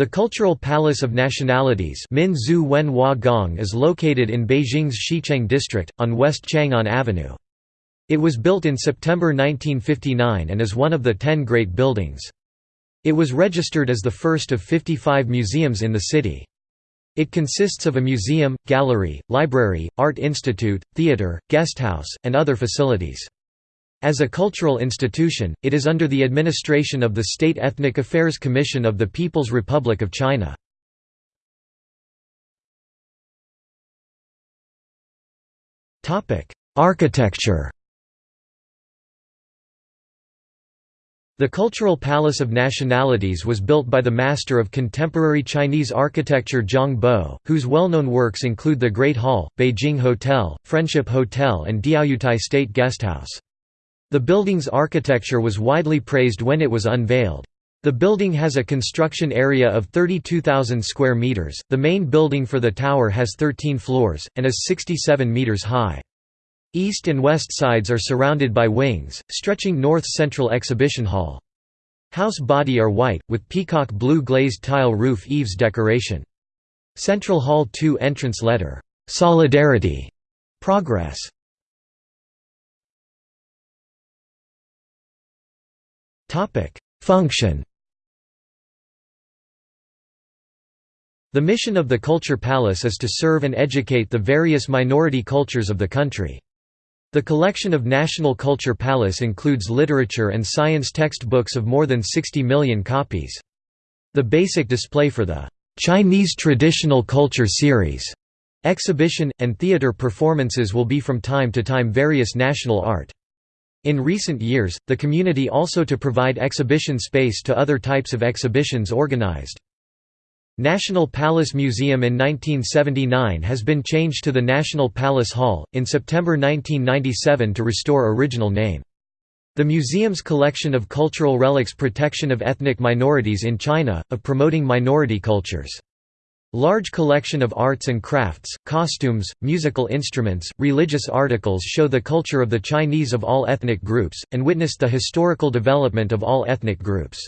The Cultural Palace of Nationalities is located in Beijing's Xicheng district, on West Chang'an Avenue. It was built in September 1959 and is one of the ten Great Buildings. It was registered as the first of 55 museums in the city. It consists of a museum, gallery, library, art institute, theatre, guesthouse, and other facilities. As a cultural institution, it is under the administration of the State Ethnic Affairs Commission of the People's Republic of China. Architecture The Cultural Palace of Nationalities was built by the master of contemporary Chinese architecture Zhang Bo, whose well-known works include the Great Hall, Beijing Hotel, Friendship Hotel and Diaoyutai State Guesthouse. The building's architecture was widely praised when it was unveiled. The building has a construction area of 32,000 square meters. The main building for the tower has 13 floors and is 67 meters high. East and west sides are surrounded by wings, stretching north central exhibition hall. House body are white, with peacock blue glazed tile roof eaves decoration. Central Hall 2 entrance letter, "'Solidarity' Progress' Topic: Function. The mission of the Culture Palace is to serve and educate the various minority cultures of the country. The collection of National Culture Palace includes literature and science textbooks of more than 60 million copies. The basic display for the Chinese Traditional Culture Series exhibition, and theater performances will be from time to time various national art. In recent years, the community also to provide exhibition space to other types of exhibitions organized. National Palace Museum in 1979 has been changed to the National Palace Hall, in September 1997 to restore original name. The museum's collection of cultural relics protection of ethnic minorities in China, of promoting minority cultures. Large collection of arts and crafts, costumes, musical instruments, religious articles show the culture of the Chinese of all ethnic groups, and witness the historical development of all ethnic groups.